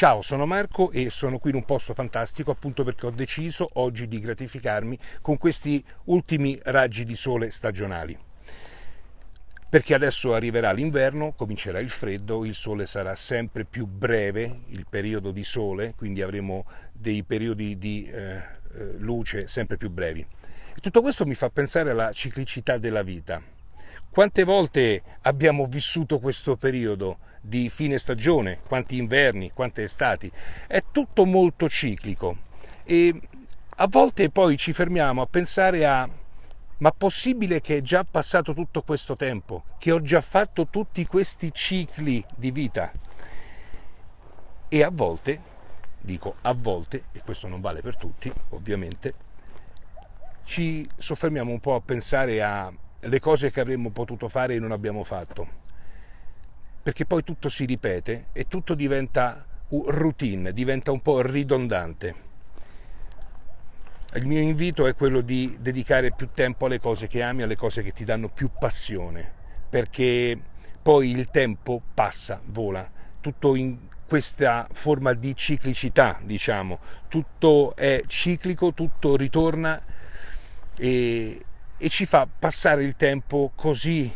Ciao, sono Marco e sono qui in un posto fantastico appunto perché ho deciso oggi di gratificarmi con questi ultimi raggi di sole stagionali. Perché adesso arriverà l'inverno, comincerà il freddo, il sole sarà sempre più breve, il periodo di sole, quindi avremo dei periodi di eh, eh luce sempre più brevi. E tutto questo mi fa pensare alla ciclicità della vita. Quante volte abbiamo vissuto questo periodo? Di fine stagione, quanti inverni, quante estati. È tutto molto ciclico e a volte poi ci fermiamo a pensare a ma possibile che è già passato tutto questo tempo, che ho già fatto tutti questi cicli di vita? E a volte, dico a volte, e questo non vale per tutti, ovviamente, ci soffermiamo un po' a pensare alle cose che avremmo potuto fare e non abbiamo fatto perché poi tutto si ripete e tutto diventa routine, diventa un po' ridondante. Il mio invito è quello di dedicare più tempo alle cose che ami, alle cose che ti danno più passione, perché poi il tempo passa, vola, tutto in questa forma di ciclicità, diciamo, tutto è ciclico, tutto ritorna e, e ci fa passare il tempo così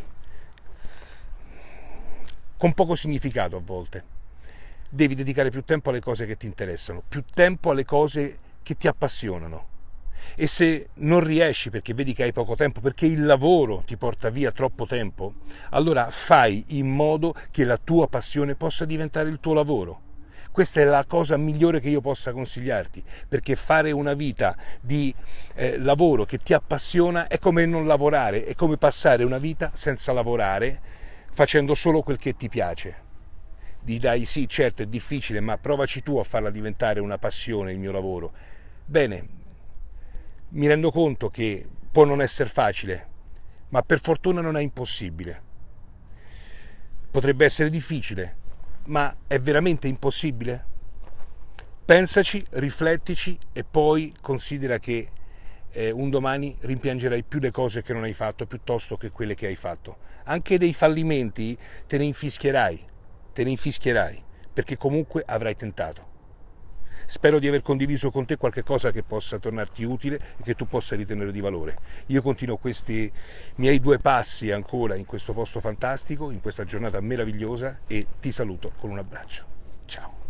con poco significato a volte. Devi dedicare più tempo alle cose che ti interessano, più tempo alle cose che ti appassionano. E se non riesci perché vedi che hai poco tempo, perché il lavoro ti porta via troppo tempo, allora fai in modo che la tua passione possa diventare il tuo lavoro. Questa è la cosa migliore che io possa consigliarti, perché fare una vita di eh, lavoro che ti appassiona è come non lavorare, è come passare una vita senza lavorare facendo solo quel che ti piace. Dirai sì, certo è difficile, ma provaci tu a farla diventare una passione il mio lavoro. Bene, mi rendo conto che può non essere facile, ma per fortuna non è impossibile. Potrebbe essere difficile, ma è veramente impossibile? Pensaci, riflettici e poi considera che eh, un domani rimpiangerai più le cose che non hai fatto piuttosto che quelle che hai fatto. Anche dei fallimenti te ne infischierai, te ne infischierai, perché comunque avrai tentato. Spero di aver condiviso con te qualche cosa che possa tornarti utile e che tu possa ritenere di valore. Io continuo questi miei due passi ancora in questo posto fantastico, in questa giornata meravigliosa e ti saluto con un abbraccio. Ciao.